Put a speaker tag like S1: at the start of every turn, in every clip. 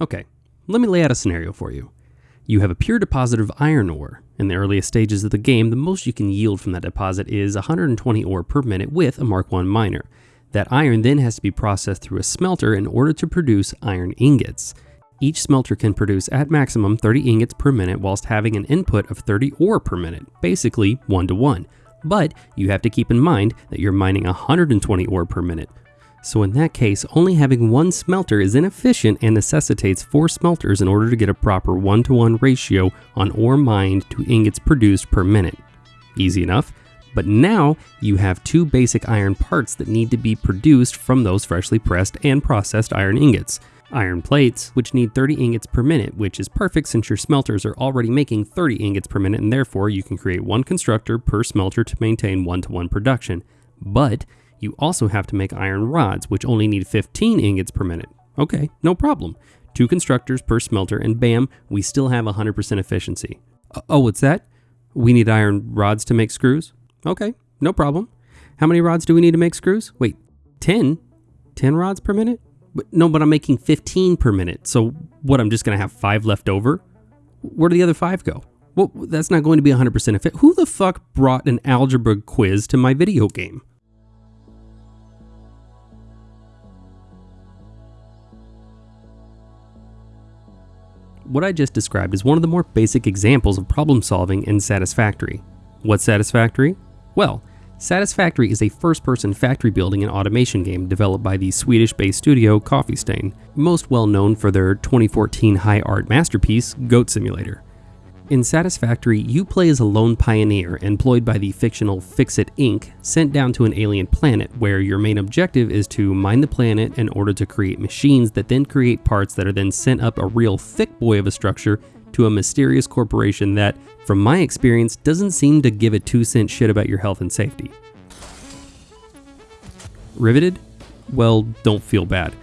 S1: Okay, let me lay out a scenario for you. You have a pure deposit of iron ore. In the earliest stages of the game, the most you can yield from that deposit is 120 ore per minute with a Mark I miner. That iron then has to be processed through a smelter in order to produce iron ingots. Each smelter can produce at maximum 30 ingots per minute whilst having an input of 30 ore per minute, basically 1 to 1. But you have to keep in mind that you're mining 120 ore per minute. So in that case, only having one smelter is inefficient and necessitates four smelters in order to get a proper 1 to 1 ratio on ore mined to ingots produced per minute. Easy enough. But now you have two basic iron parts that need to be produced from those freshly pressed and processed iron ingots. Iron plates, which need 30 ingots per minute, which is perfect since your smelters are already making 30 ingots per minute and therefore you can create one constructor per smelter to maintain one to one production. But you also have to make iron rods, which only need 15 ingots per minute. Okay, no problem. Two constructors per smelter, and bam, we still have 100% efficiency. Uh, oh, what's that? We need iron rods to make screws? Okay, no problem. How many rods do we need to make screws? Wait, 10? 10 rods per minute? But, no, but I'm making 15 per minute. So what, I'm just going to have five left over? Where do the other five go? Well, that's not going to be 100% efficient. Who the fuck brought an algebra quiz to my video game? What I just described is one of the more basic examples of problem solving in Satisfactory. What's Satisfactory? Well, Satisfactory is a first person factory building and automation game developed by the Swedish based studio Coffee Stain, most well known for their 2014 high art masterpiece, Goat Simulator. In Satisfactory, you play as a lone pioneer employed by the fictional FICSIT Inc., sent down to an alien planet where your main objective is to mine the planet in order to create machines that then create parts that are then sent up a real thick boy of a structure to a mysterious corporation that, from my experience, doesn't seem to give a two cent shit about your health and safety. Riveted? Well, don't feel bad.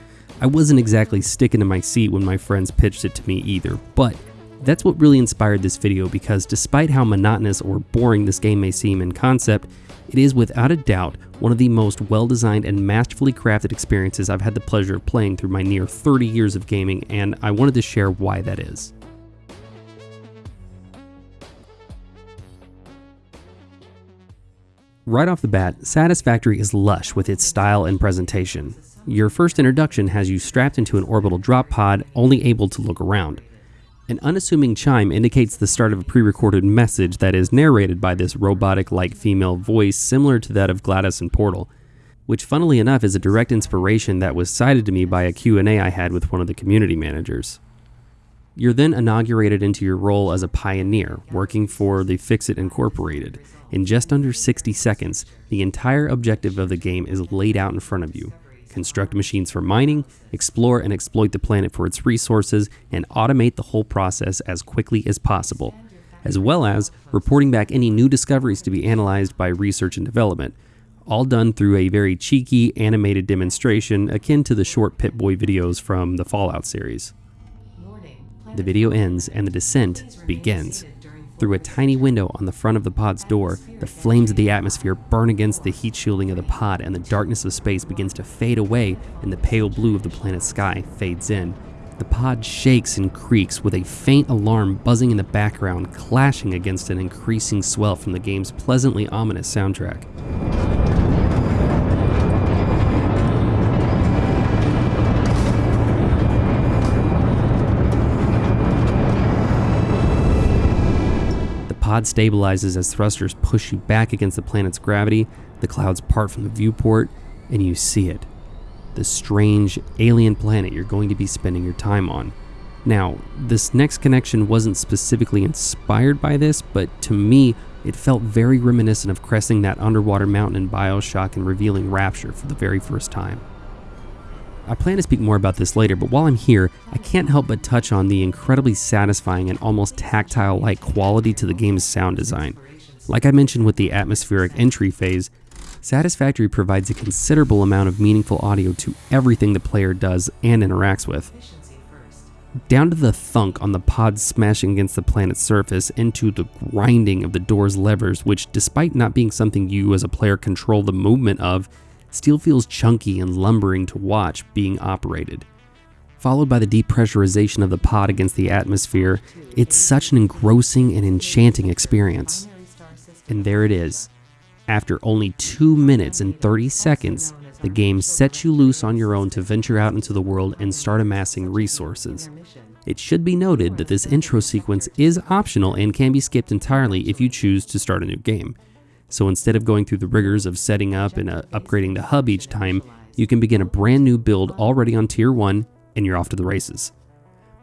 S1: I wasn't exactly sticking to my seat when my friends pitched it to me either, but that's what really inspired this video because despite how monotonous or boring this game may seem in concept, it is without a doubt one of the most well designed and masterfully crafted experiences I've had the pleasure of playing through my near 30 years of gaming, and I wanted to share why that is. Right off the bat, Satisfactory is lush with its style and presentation. Your first introduction has you strapped into an orbital drop pod, only able to look around. An unassuming chime indicates the start of a pre recorded message that is narrated by this robotic like female voice similar to that of GLaDOS in Portal, which funnily enough is a direct inspiration that was cited to me by a Q&A I had with one of the community managers. You're then inaugurated into your role as a pioneer, working for the FICSIT Incorporated. In just under 60 seconds, the entire objective of the game is laid out in front of you construct machines for mining, explore and exploit the planet for its resources, and automate the whole process as quickly as possible, as well as reporting back any new discoveries to be analyzed by research and development, all done through a very cheeky animated demonstration akin to the short Pip-Boy videos from the Fallout series. The video ends and the descent begins. Through a tiny window on the front of the pod's door, the flames of the atmosphere burn against the heat shielding of the pod, and the darkness of space begins to fade away, and the pale blue of the planet's sky fades in. The pod shakes and creaks with a faint alarm buzzing in the background, clashing against an increasing swell from the game's pleasantly ominous soundtrack. Pod stabilizes as thrusters push you back against the planet's gravity, the clouds part from the viewport, and you see it. The strange alien planet you're going to be spending your time on. Now, this next connection wasn't specifically inspired by this, but to me, it felt very reminiscent of cresting that underwater mountain in Bioshock and revealing Rapture for the very first time. I plan to speak more about this later, but while I'm here, I can't help but touch on the incredibly satisfying and almost tactile like quality to the game's sound design. Like I mentioned with the atmospheric entry phase, Satisfactory provides a considerable amount of meaningful audio to everything the player does and interacts with. Down to the thunk on the pod smashing against the planet's surface, into the grinding of the door's levers, which, despite not being something you as a player control the movement of, still feels chunky and lumbering to watch being operated. followed by the depressurization of the pod against the atmosphere, it's such an engrossing and enchanting experience. And there it is. After only 2 minutes and 30 seconds, the game sets you loose on your own to venture out into the world and start amassing resources. It should be noted that this intro sequence is optional and can be skipped entirely if you choose to start a new game. So instead of going through the rigors of setting up and uh, upgrading the hub each time, you can begin a brand new build already on tier 1 and you're off to the races.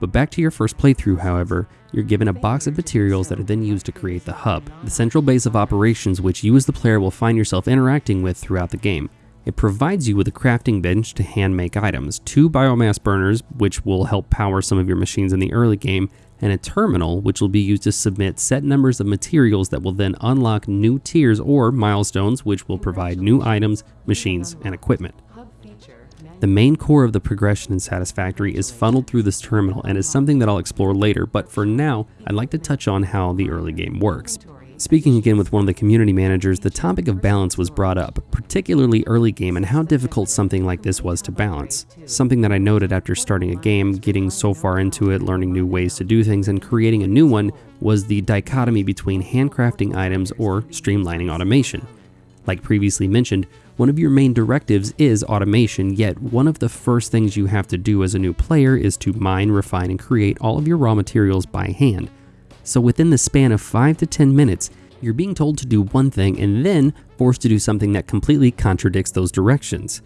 S1: But back to your first playthrough, however, you're given a box of materials that are then used to create the hub, the central base of operations which you as the player will find yourself interacting with throughout the game. It provides you with a crafting bench to hand make items, two biomass burners, which will help power some of your machines in the early game, and a terminal, which will be used to submit set numbers of materials that will then unlock new tiers or milestones, which will provide new items, machines, and equipment. The main core of the progression in Satisfactory is funneled through this terminal and is something that I'll explore later, but for now, I'd like to touch on how the early game works. Speaking again with one of the community managers, the topic of balance was brought up, particularly early game and how difficult something like this was to balance. Something that I noted after starting a game, getting so far into it, learning new ways to do things, and creating a new one was the dichotomy between handcrafting items or streamlining automation. Like previously mentioned, one of your main directives is automation, yet one of the first things you have to do as a new player is to mine, refine, and create all of your raw materials by hand. So within the span of 5 to 10 minutes, you're being told to do one thing and then forced to do something that completely contradicts those directions.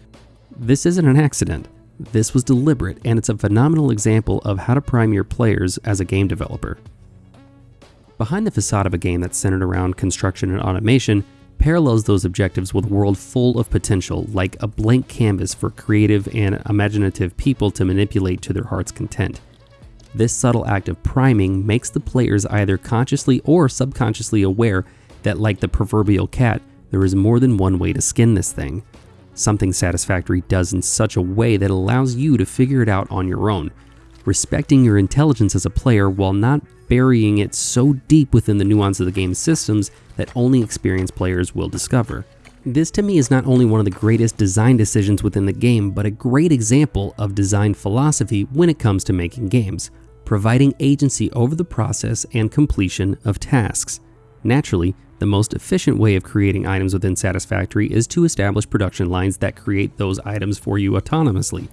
S1: This isn't an accident. This was deliberate, and it's a phenomenal example of how to prime your players as a game developer. Behind the facade of a game that's centered around construction and automation parallels those objectives with a world full of potential, like a blank canvas for creative and imaginative people to manipulate to their heart's content. This subtle act of priming makes the players either consciously or subconsciously aware that, like the proverbial cat, there is more than one way to skin this thing. Something Satisfactory does in such a way that allows you to figure it out on your own, respecting your intelligence as a player while not burying it so deep within the nuance of the game's systems that only experienced players will discover. This to me is not only one of the greatest design decisions within the game, but a great example of design philosophy when it comes to making games providing agency over the process and completion of tasks. Naturally, the most efficient way of creating items within Satisfactory is to establish production lines that create those items for you autonomously.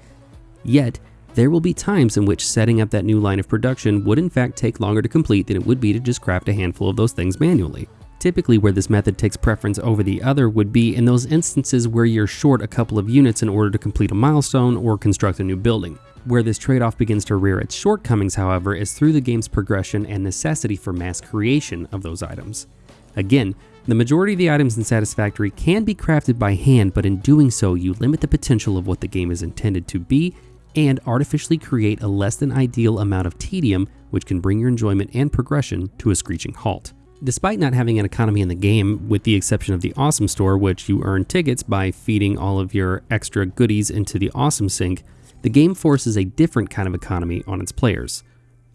S1: Yet, there will be times in which setting up that new line of production would in fact take longer to complete than it would be to just craft a handful of those things manually. Typically where this method takes preference over the other would be in those instances where you're short a couple of units in order to complete a milestone or construct a new building. Where this trade-off begins to rear its shortcomings, however, is through the game's progression and necessity for mass creation of those items. Again, the majority of the items in Satisfactory can be crafted by hand, but in doing so, you limit the potential of what the game is intended to be and artificially create a less than ideal amount of tedium, which can bring your enjoyment and progression to a screeching halt. Despite not having an economy in the game, with the exception of the Awesome Store, which you earn tickets by feeding all of your extra goodies into the Awesome Sink, the game forces a different kind of economy on its players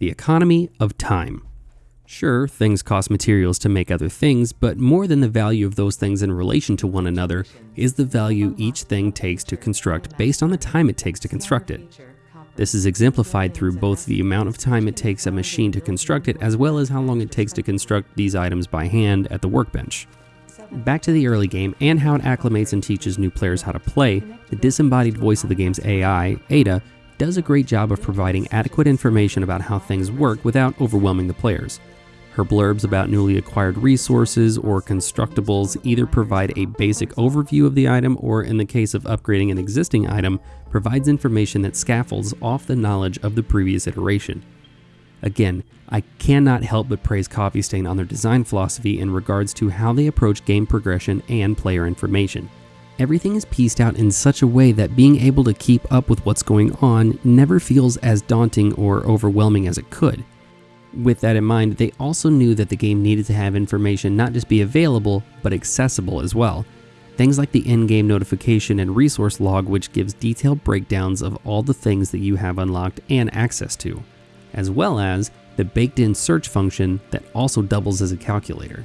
S1: the economy of time. Sure, things cost materials to make other things, but more than the value of those things in relation to one another is the value each thing takes to construct based on the time it takes to construct it. This is exemplified through both the amount of time it takes a machine to construct it as well as how long it takes to construct these items by hand at the workbench. Back to the early game and how it acclimates and teaches new players how to play, the disembodied voice of the game's AI, Ada, does a great job of providing adequate information about how things work without overwhelming the players. Her blurbs about newly acquired resources or constructibles either provide a basic overview of the item or, in the case of upgrading an existing item, provides information that scaffolds off the knowledge of the previous iteration. Again, I cannot help but praise Coffee Stain on their design philosophy in regards to how they approach game progression and player information. Everything is pieced out in such a way that being able to keep up with what's going on never feels as daunting or overwhelming as it could. With that in mind, they also knew that the game needed to have information not just be available, but accessible as well. Things like the in-game notification and resource log which gives detailed breakdowns of all the things that you have unlocked and access to as well as the baked in search function that also doubles as a calculator.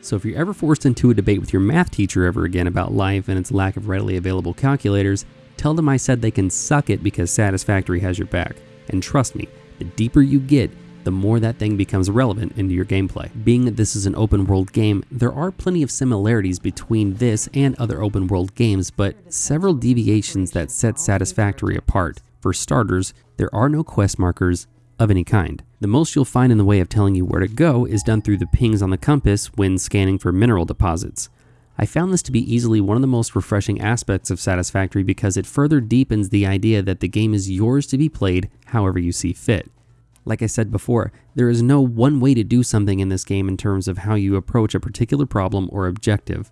S1: So if you're ever forced into a debate with your math teacher ever again about life and its lack of readily available calculators, Tell them I said they can suck it because Satisfactory has your back. And trust me, the deeper you get, the more that thing becomes relevant into your gameplay. Being that this is an open world game, there are plenty of similarities between this and other open world games, but several deviations that set Satisfactory apart. For starters, there are no quest markers of any kind. The most you'll find in the way of telling you where to go is done through the pings on the compass when scanning for mineral deposits. I found this to be easily one of the most refreshing aspects of Satisfactory because it further deepens the idea that the game is yours to be played however you see fit. Like I said before, there is no one way to do something in this game in terms of how you approach a particular problem or objective.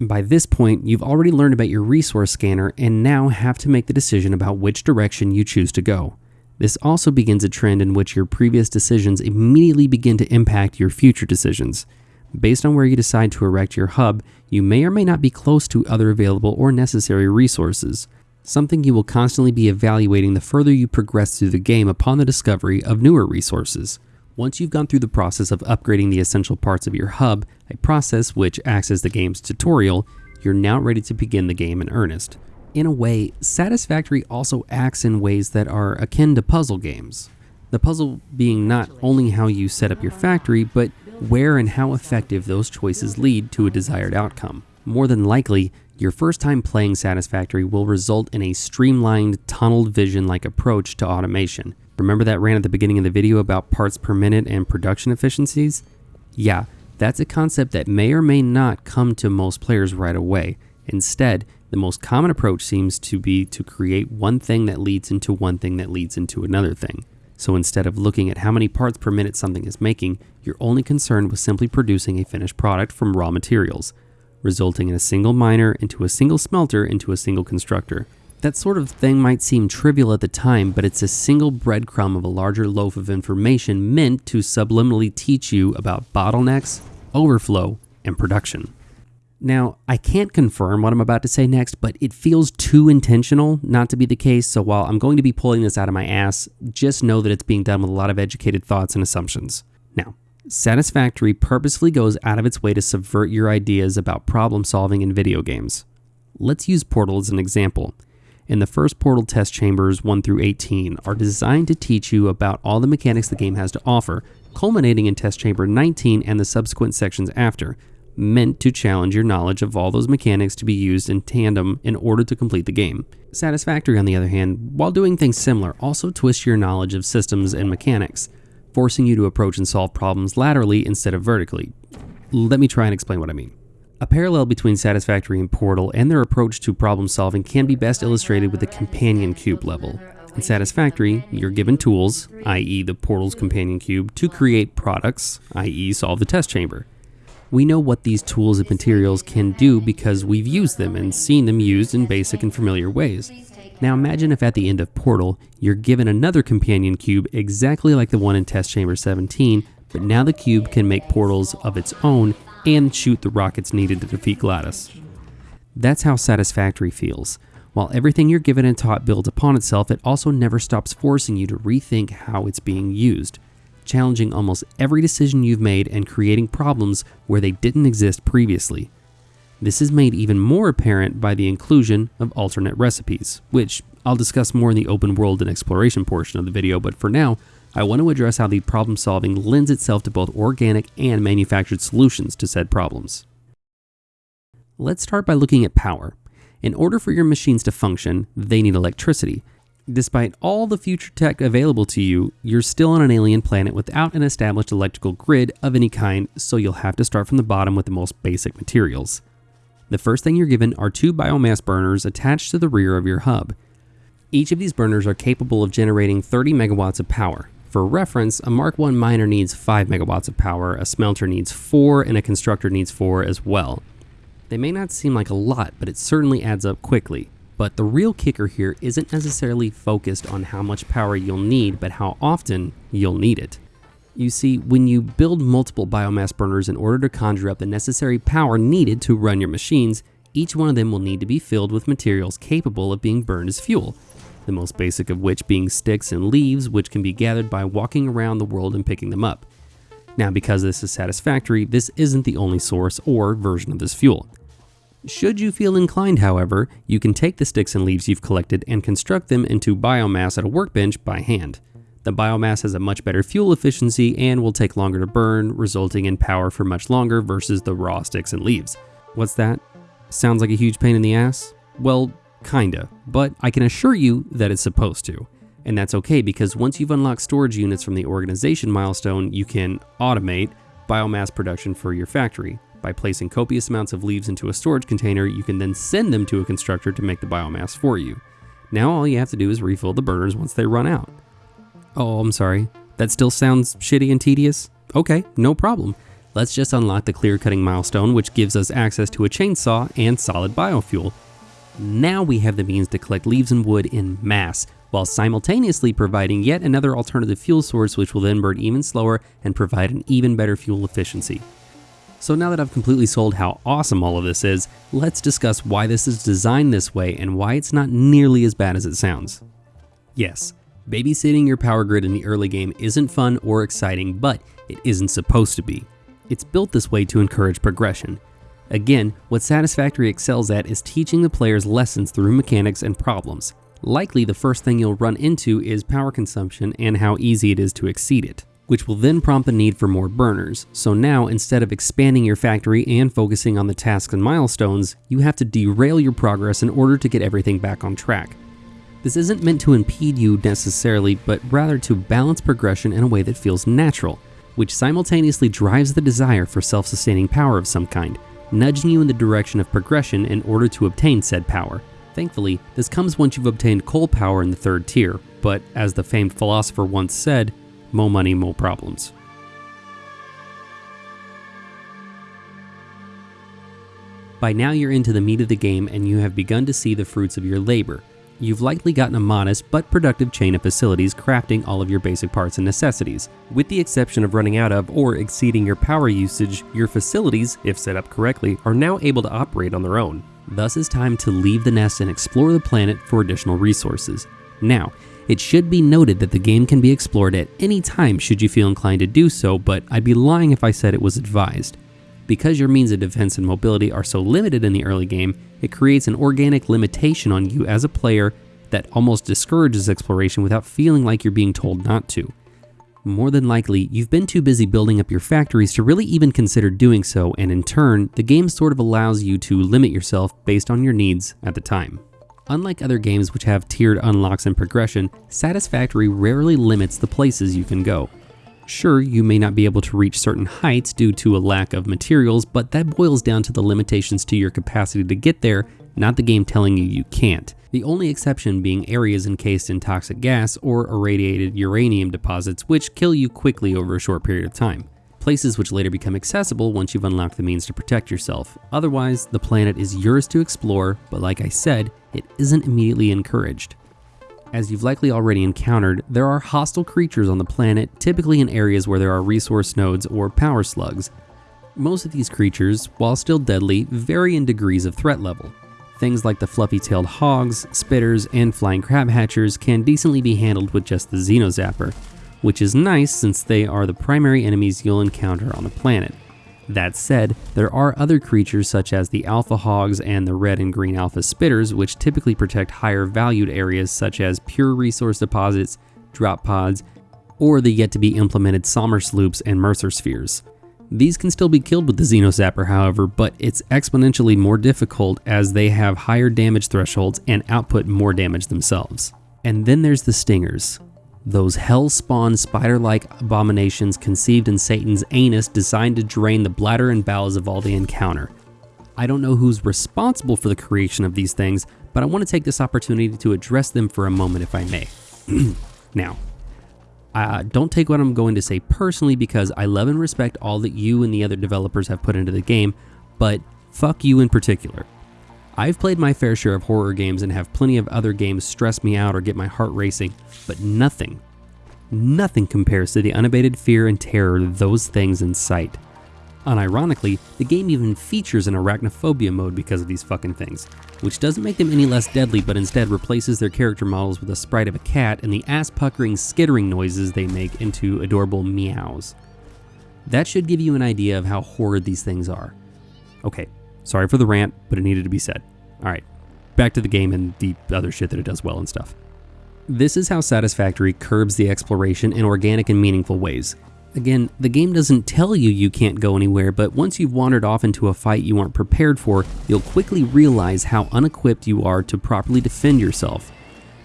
S1: By this point, you've already learned about your resource scanner and now have to make the decision about which direction you choose to go. This also begins a trend in which your previous decisions immediately begin to impact your future decisions. Based on where you decide to erect your hub, you may or may not be close to other available or necessary resources something you will constantly be evaluating the further you progress through the game upon the discovery of newer resources. Once you've gone through the process of upgrading the essential parts of your hub, a process which acts as the game's tutorial, you're now ready to begin the game in earnest. In a way, Satisfactory also acts in ways that are akin to puzzle games. The puzzle being not only how you set up your factory, but where and how effective those choices lead to a desired outcome. More than likely, your first time playing Satisfactory will result in a streamlined, tunneled vision like approach to automation. Remember that ran at the beginning of the video about parts per minute and production efficiencies? Yeah, that's a concept that may or may not come to most players right away. Instead, the most common approach seems to be to create one thing that leads into one thing that leads into another thing. So instead of looking at how many parts per minute something is making, you're only concerned with simply producing a finished product from raw materials resulting in a single miner into a single smelter into a single constructor. That sort of thing might seem trivial at the time, but it's a single breadcrumb of a larger loaf of information meant to subliminally teach you about bottlenecks, overflow, and production. Now, I can't confirm what I'm about to say next, but it feels too intentional not to be the case, so while I'm going to be pulling this out of my ass, just know that it's being done with a lot of educated thoughts and assumptions. Now, Satisfactory purposefully goes out of its way to subvert your ideas about problem solving in video games. Let's use Portal as an example. In the first Portal test chambers 1 through 18 are designed to teach you about all the mechanics the game has to offer, culminating in test chamber 19 and the subsequent sections after, meant to challenge your knowledge of all those mechanics to be used in tandem in order to complete the game. Satisfactory, on the other hand, while doing things similar, also twists your knowledge of systems and mechanics forcing you to approach and solve problems laterally instead of vertically. Let me try and explain what I mean. A parallel between Satisfactory and Portal and their approach to problem solving can be best illustrated with the companion cube level. In Satisfactory, you're given tools, i.e., the Portal's companion cube, to create products, i.e., solve the test chamber. We know what these tools and materials can do because we've used them and seen them used in basic and familiar ways. Now imagine if at the end of Portal, you're given another companion cube exactly like the one in Test Chamber 17, but now the cube can make portals of its own and shoot the rockets needed to defeat GLaDOS. That's how satisfactory feels. While everything you're given and taught builds upon itself, it also never stops forcing you to rethink how it's being used, challenging almost every decision you've made and creating problems where they didn't exist previously. This is made even more apparent by the inclusion of alternate recipes, which I'll discuss more in the open world and exploration portion of the video, but for now, I want to address how the problem solving lends itself to both organic and manufactured solutions to said problems. Let's start by looking at power. In order for your machines to function, they need electricity. Despite all the future tech available to you, you're still on an alien planet without an established electrical grid of any kind, so you'll have to start from the bottom with the most basic materials. The first thing you're given are two biomass burners attached to the rear of your hub. Each of these burners are capable of generating 30 megawatts of power. For reference, a Mark I miner needs 5 megawatts of power, a smelter needs 4, and a constructor needs 4 as well. They may not seem like a lot, but it certainly adds up quickly. But the real kicker here isn't necessarily focused on how much power you'll need, but how often you'll need it. You see, when you build multiple biomass burners in order to conjure up the necessary power needed to run your machines, each one of them will need to be filled with materials capable of being burned as fuel, the most basic of which being sticks and leaves which can be gathered by walking around the world and picking them up. Now because this is satisfactory, this isn't the only source or version of this fuel. Should you feel inclined, however, you can take the sticks and leaves you've collected and construct them into biomass at a workbench by hand. The biomass has a much better fuel efficiency and will take longer to burn, resulting in power for much longer versus the raw sticks and leaves. What's that? Sounds like a huge pain in the ass? Well, kinda, but I can assure you that it's supposed to. And that's okay because once you've unlocked storage units from the organization milestone, you can automate biomass production for your factory. By placing copious amounts of leaves into a storage container, you can then send them to a constructor to make the biomass for you. Now all you have to do is refill the burners once they run out. Oh, I'm sorry. That still sounds shitty and tedious? Okay, no problem. Let's just unlock the clear cutting milestone, which gives us access to a chainsaw and solid biofuel. Now we have the means to collect leaves and wood in mass, while simultaneously providing yet another alternative fuel source which will then burn even slower and provide an even better fuel efficiency. So now that I've completely sold how awesome all of this is, let's discuss why this is designed this way and why it's not nearly as bad as it sounds. Yes, babysitting your power grid in the early game isn't fun or exciting, but it isn't supposed to be. It's built this way to encourage progression. Again, what Satisfactory excels at is teaching the players lessons through mechanics and problems. Likely the first thing you'll run into is power consumption and how easy it is to exceed it, which will then prompt the need for more burners. So now instead of expanding your factory and focusing on the tasks and milestones, you have to derail your progress in order to get everything back on track. This isn't meant to impede you necessarily, but rather to balance progression in a way that feels natural, which simultaneously drives the desire for self-sustaining power of some kind, nudging you in the direction of progression in order to obtain said power. Thankfully, this comes once you've obtained coal power in the third tier, but as the famed philosopher once said, more money, more problems. By now you're into the meat of the game and you have begun to see the fruits of your labor. You've likely gotten a modest but productive chain of facilities crafting all of your basic parts and necessities. With the exception of running out of or exceeding your power usage, your facilities, if set up correctly, are now able to operate on their own. Thus it's time to leave the nest and explore the planet for additional resources. Now, it should be noted that the game can be explored at any time should you feel inclined to do so, but I'd be lying if I said it was advised. Because your means of defense and mobility are so limited in the early game, it creates an organic limitation on you as a player that almost discourages exploration without feeling like you're being told not to. More than likely, you've been too busy building up your factories to really even consider doing so, and in turn, the game sort of allows you to limit yourself based on your needs at the time. Unlike other games which have tiered unlocks and progression, Satisfactory rarely limits the places you can go. Sure, you may not be able to reach certain heights due to a lack of materials, but that boils down to the limitations to your capacity to get there, not the game telling you you can't. The only exception being areas encased in toxic gas or irradiated uranium deposits, which kill you quickly over a short period of time. Places which later become accessible once you've unlocked the means to protect yourself. Otherwise, the planet is yours to explore, but like I said, it isn't immediately encouraged. As you've likely already encountered, there are hostile creatures on the planet, typically in areas where there are resource nodes or power slugs. Most of these creatures, while still deadly, vary in degrees of threat level. Things like the fluffy-tailed hogs, spitters, and flying crabhatchers can decently be handled with just the Xenozapper, which is nice since they are the primary enemies you'll encounter on the planet. That said, there are other creatures such as the alpha hogs and the red and green alpha spitters which typically protect higher valued areas such as pure resource deposits, drop pods, or the yet to be implemented Somersloops and Mercer spheres. These can still be killed with the Xenozapper however, but it's exponentially more difficult as they have higher damage thresholds and output more damage themselves. And then there's the Stingers those hell-spawn spider-like abominations conceived in Satan's anus designed to drain the bladder and bowels of all they encounter. I don't know who's responsible for the creation of these things, but I want to take this opportunity to address them for a moment if I may. now, uh, don't take what I'm going to say personally because I love and respect all that you and the other developers have put into the game, but fuck you in particular. I've played my fair share of horror games and have plenty of other games stress me out or get my heart racing, but nothing, nothing compares to the unabated fear and terror those things incite. Unironically, the game even features an arachnophobia mode because of these fucking things, which doesn't make them any less deadly but instead replaces their character models with a sprite of a cat and the ass-puckering skittering noises they make into adorable meows. That should give you an idea of how horrid these things are. Okay, Sorry for the rant, but it needed to be said. Alright, back to the game and the other shit that it does well and stuff. This is how Satisfactory curbs the exploration in organic and meaningful ways. Again, the game doesn't tell you you can't go anywhere, but once you've wandered off into a fight you aren't prepared for, you'll quickly realize how unequipped you are to properly defend yourself.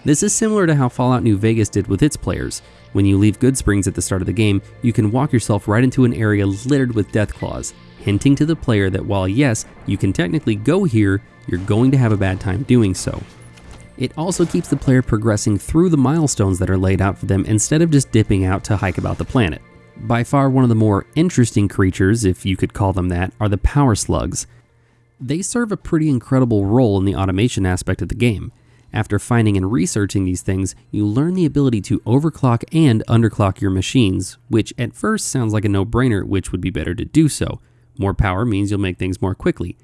S1: This is similar to how Fallout New Vegas did with its players. When you leave Goodsprings at the start of the game, you can walk yourself right into an area littered with death claws, hinting to the player that while yes, you can technically go here, you're going to have a bad time doing so. It also keeps the player progressing through the milestones that are laid out for them instead of just dipping out to hike about the planet. By far one of the more interesting creatures, if you could call them that, are the power slugs. They serve a pretty incredible role in the automation aspect of the game. After finding and researching these things, you learn the ability to overclock and underclock your machines, which at first sounds like a no-brainer, which would be better to do so. More power means you'll make things more quickly.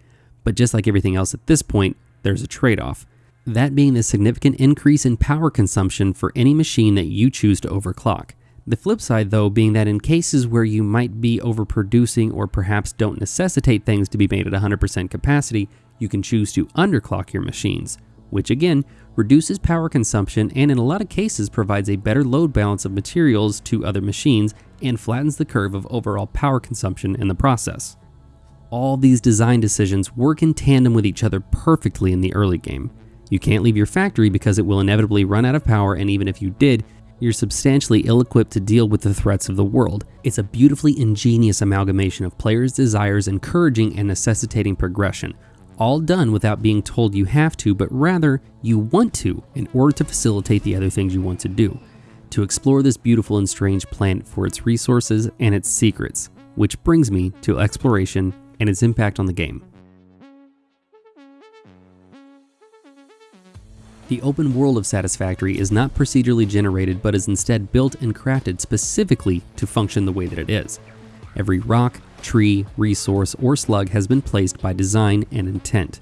S1: But just like everything else at this point, there's a trade-off. That being the significant increase in power consumption for any machine that you choose to overclock. The flip side, though, being that in cases where you might be overproducing or perhaps don't necessitate things to be made at 100% capacity, you can choose to underclock your machines, which again reduces power consumption and in a lot of cases provides a better load balance of materials to other machines and flattens the curve of overall power consumption in the process. All these design decisions work in tandem with each other perfectly in the early game. You can't leave your factory because it will inevitably run out of power and even if you did, you're substantially ill equipped to deal with the threats of the world. It's a beautifully ingenious amalgamation of players' desires encouraging and necessitating progression, all done without being told you have to, but rather you want to in order to facilitate the other things you want to do. To explore this beautiful and strange planet for its resources and its secrets, which brings me to exploration and its impact on the game. The open world of Satisfactory is not procedurally generated but is instead built and crafted specifically to function the way that it is. Every rock, tree, resource, or slug has been placed by design and intent.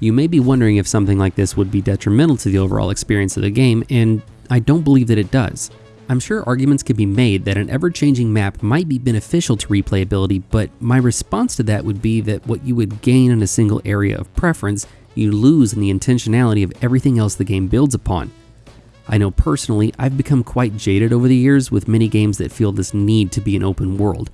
S1: You may be wondering if something like this would be detrimental to the overall experience of the game, and I don't believe that it does. I'm sure arguments could be made that an ever-changing map might be beneficial to replayability, but my response to that would be that what you would gain in a single area of preference you lose in the intentionality of everything else the game builds upon. I know personally, I've become quite jaded over the years with many games that feel this need to be an open world,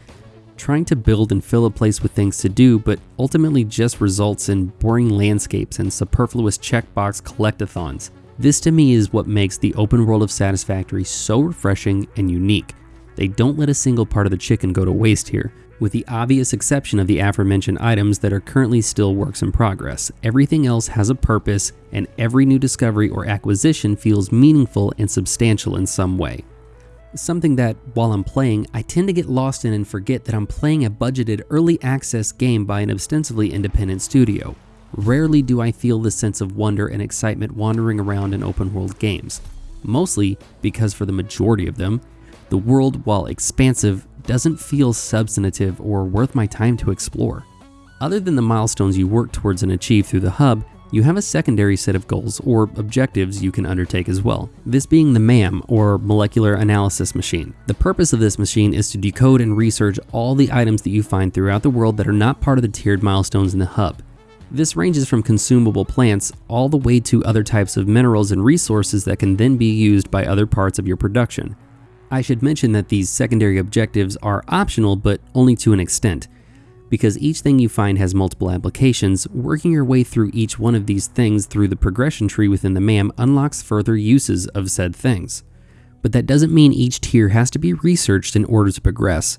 S1: trying to build and fill a place with things to do, but ultimately just results in boring landscapes and superfluous checkbox collectathons. This to me is what makes the open world of Satisfactory so refreshing and unique. They don't let a single part of the chicken go to waste here, with the obvious exception of the aforementioned items that are currently still works in progress. Everything else has a purpose, and every new discovery or acquisition feels meaningful and substantial in some way. Something that, while I'm playing, I tend to get lost in and forget that I'm playing a budgeted early access game by an ostensibly independent studio. Rarely do I feel the sense of wonder and excitement wandering around in open world games. Mostly because for the majority of them, the world, while expansive, doesn't feel substantive or worth my time to explore. Other than the milestones you work towards and achieve through the hub, you have a secondary set of goals or objectives you can undertake as well. This being the MAM, or Molecular Analysis Machine. The purpose of this machine is to decode and research all the items that you find throughout the world that are not part of the tiered milestones in the hub. This ranges from consumable plants all the way to other types of minerals and resources that can then be used by other parts of your production. I should mention that these secondary objectives are optional, but only to an extent. Because each thing you find has multiple applications, working your way through each one of these things through the progression tree within the MAM unlocks further uses of said things. But that doesn't mean each tier has to be researched in order to progress.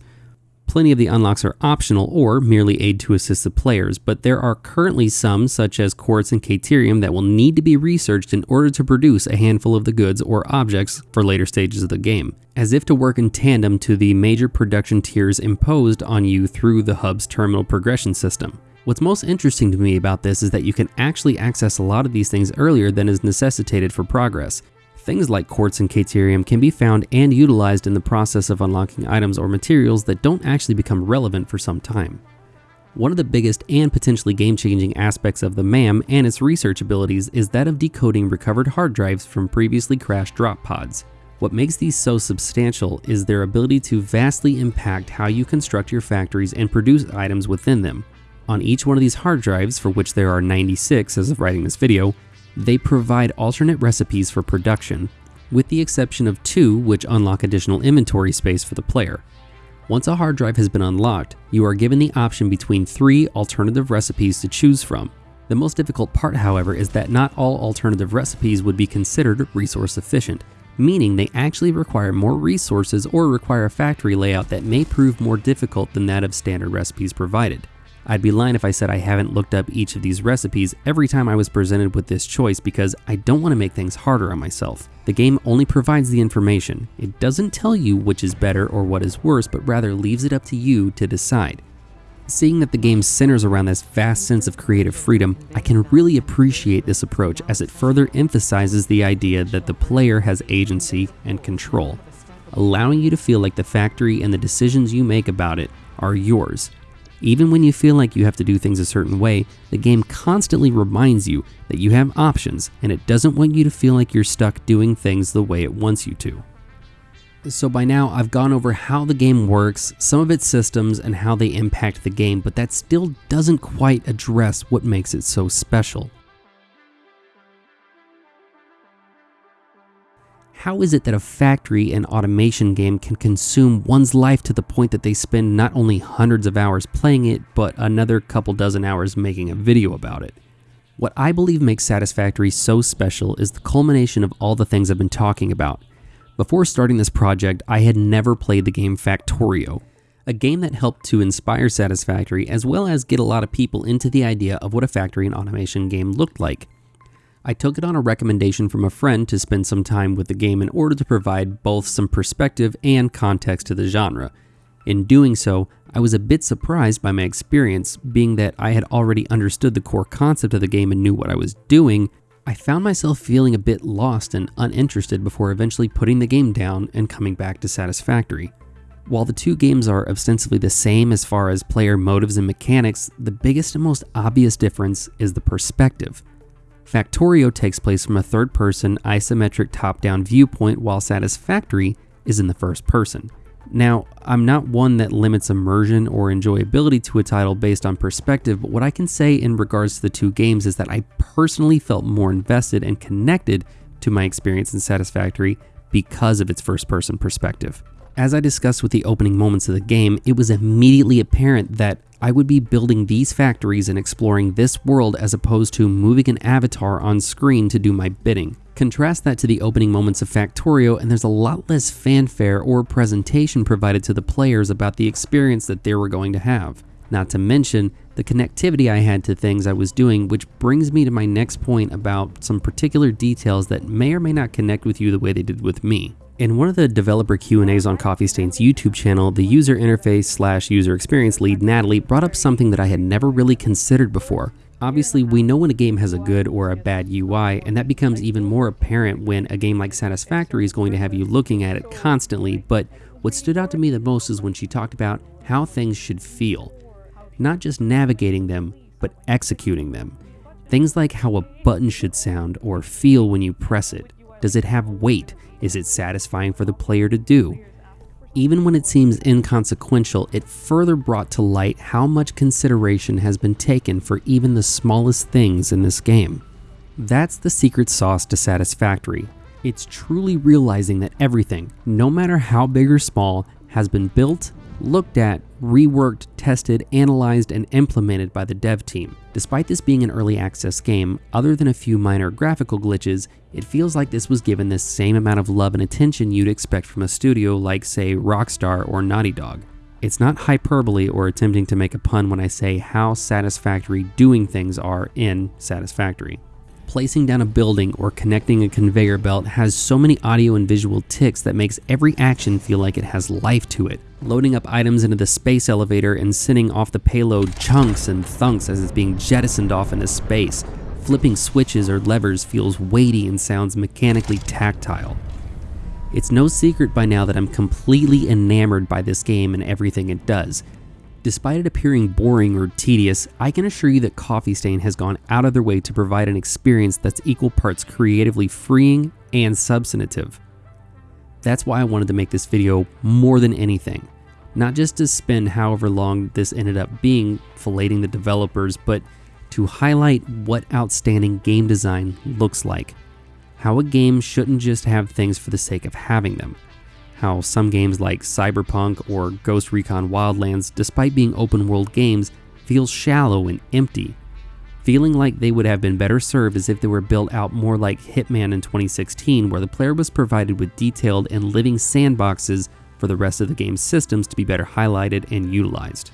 S1: Plenty of the unlocks are optional or merely aid to assist the players, but there are currently some, such as quartz and caterium, that will need to be researched in order to produce a handful of the goods or objects for later stages of the game, as if to work in tandem to the major production tiers imposed on you through the hub's terminal progression system. What's most interesting to me about this is that you can actually access a lot of these things earlier than is necessitated for progress, Things like quartz and caterium can be found and utilized in the process of unlocking items or materials that don't actually become relevant for some time. One of the biggest and potentially game-changing aspects of the MAM and its research abilities is that of decoding recovered hard drives from previously crashed drop pods. What makes these so substantial is their ability to vastly impact how you construct your factories and produce items within them. On each one of these hard drives, for which there are 96 as of writing this video, they provide alternate recipes for production, with the exception of two which unlock additional inventory space for the player. Once a hard drive has been unlocked, you are given the option between three alternative recipes to choose from. The most difficult part, however, is that not all alternative recipes would be considered resource efficient, meaning they actually require more resources or require a factory layout that may prove more difficult than that of standard recipes provided. I'd be lying if I said I haven't looked up each of these recipes every time I was presented with this choice because I don't want to make things harder on myself. The game only provides the information. It doesn't tell you which is better or what is worse, but rather leaves it up to you to decide. Seeing that the game centers around this vast sense of creative freedom, I can really appreciate this approach as it further emphasizes the idea that the player has agency and control, allowing you to feel like the factory and the decisions you make about it are yours even when you feel like you have to do things a certain way, the game constantly reminds you that you have options and it doesn't want you to feel like you're stuck doing things the way it wants you to. So by now, I've gone over how the game works, some of its systems, and how they impact the game, but that still doesn't quite address what makes it so special. How is it that a factory and automation game can consume one's life to the point that they spend not only hundreds of hours playing it, but another couple dozen hours making a video about it? What I believe makes Satisfactory so special is the culmination of all the things I've been talking about. Before starting this project, I had never played the game Factorio, a game that helped to inspire Satisfactory as well as get a lot of people into the idea of what a factory and automation game looked like. I took it on a recommendation from a friend to spend some time with the game in order to provide both some perspective and context to the genre. In doing so, I was a bit surprised by my experience, being that I had already understood the core concept of the game and knew what I was doing. I found myself feeling a bit lost and uninterested before eventually putting the game down and coming back to Satisfactory. While the two games are ostensibly the same as far as player motives and mechanics, the biggest and most obvious difference is the perspective. Factorio takes place from a third person isometric top down viewpoint, while Satisfactory is in the first person. Now, I'm not one that limits immersion or enjoyability to a title based on perspective, but what I can say in regards to the two games is that I personally felt more invested and connected to my experience in Satisfactory because of its first person perspective. As I discussed with the opening moments of the game, it was immediately apparent that I would be building these factories and exploring this world as opposed to moving an avatar on screen to do my bidding. Contrast that to the opening moments of Factorio, and there's a lot less fanfare or presentation provided to the players about the experience that they were going to have. Not to mention the connectivity I had to things I was doing, which brings me to my next point about some particular details that may or may not connect with you the way they did with me. In one of the developer Q&As on Coffee Stain's YouTube channel, the user interface slash user experience lead Natalie brought up something that I had never really considered before. Obviously, we know when a game has a good or a bad UI, and that becomes even more apparent when a game like Satisfactory is going to have you looking at it constantly, but what stood out to me the most is when she talked about how things should feel. Not just navigating them, but executing them. Things like how a button should sound or feel when you press it. Does it have weight? Is it satisfying for the player to do? Even when it seems inconsequential, it further brought to light how much consideration has been taken for even the smallest things in this game. That's the secret sauce to Satisfactory. It's truly realizing that everything, no matter how big or small, has been built, looked at, reworked, tested, analyzed, and implemented by the dev team. Despite this being an early access game, other than a few minor graphical glitches, it feels like this was given the same amount of love and attention you'd expect from a studio like, say, Rockstar or Naughty Dog. It's not hyperbole or attempting to make a pun when I say how satisfactory doing things are in Satisfactory placing down a building or connecting a conveyor belt has so many audio and visual ticks that makes every action feel like it has life to it. Loading up items into the space elevator and sending off the payload chunks and thunks as it's being jettisoned off into space. Flipping switches or levers feels weighty and sounds mechanically tactile. It's no secret by now that I'm completely enamored by this game and everything it does. Despite it appearing boring or tedious, I can assure you that Coffee Stain has gone out of their way to provide an experience that's equal parts creatively freeing and substantive. That's why I wanted to make this video more than anything. Not just to spend however long this ended up being filleting the developers, but to highlight what outstanding game design looks like. How a game shouldn't just have things for the sake of having them. How some games like Cyberpunk or Ghost Recon Wildlands, despite being open world games, feel shallow and empty. Feeling like they would have been better served as if they were built out more like Hitman in 2016, where the player was provided with detailed and living sandboxes for the rest of the game's systems to be better highlighted and utilized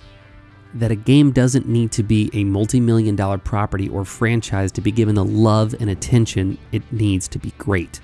S1: that a game doesn't need to be a multi million dollar property or franchise to be given the love and attention it needs to be great.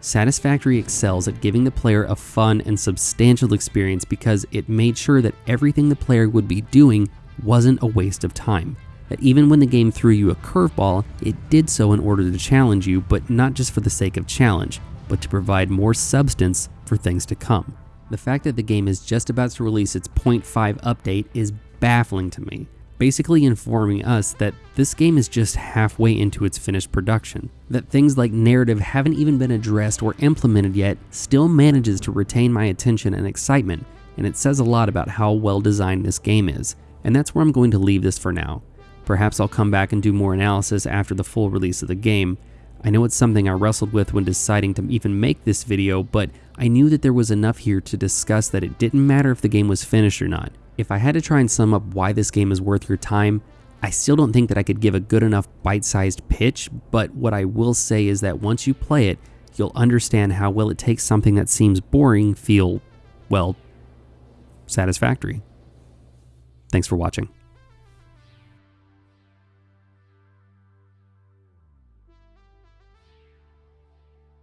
S1: Satisfactory excels at giving the player a fun and substantial experience because it made sure that everything the player would be doing wasn't a waste of time. That even when the game threw you a curveball, it did so in order to challenge you, but not just for the sake of challenge, but to provide more substance for things to come. The fact that the game is just about to release its 0.5 update is baffling to me, basically informing us that this game is just halfway into its finished production, that things like narrative haven't even been addressed or implemented yet still manages to retain my attention and excitement, and it says a lot about how well designed this game is, and that's where I'm going to leave this for now. Perhaps I'll come back and do more analysis after the full release of the game. I know it's something I wrestled with when deciding to even make this video, but I knew that there was enough here to discuss that it didn't matter if the game was finished or not. If I had to try and sum up why this game is worth your time, I still don't think that I could give a good enough bite-sized pitch, but what I will say is that once you play it, you'll understand how well it takes something that seems boring feel, well, satisfactory. Thanks for watching.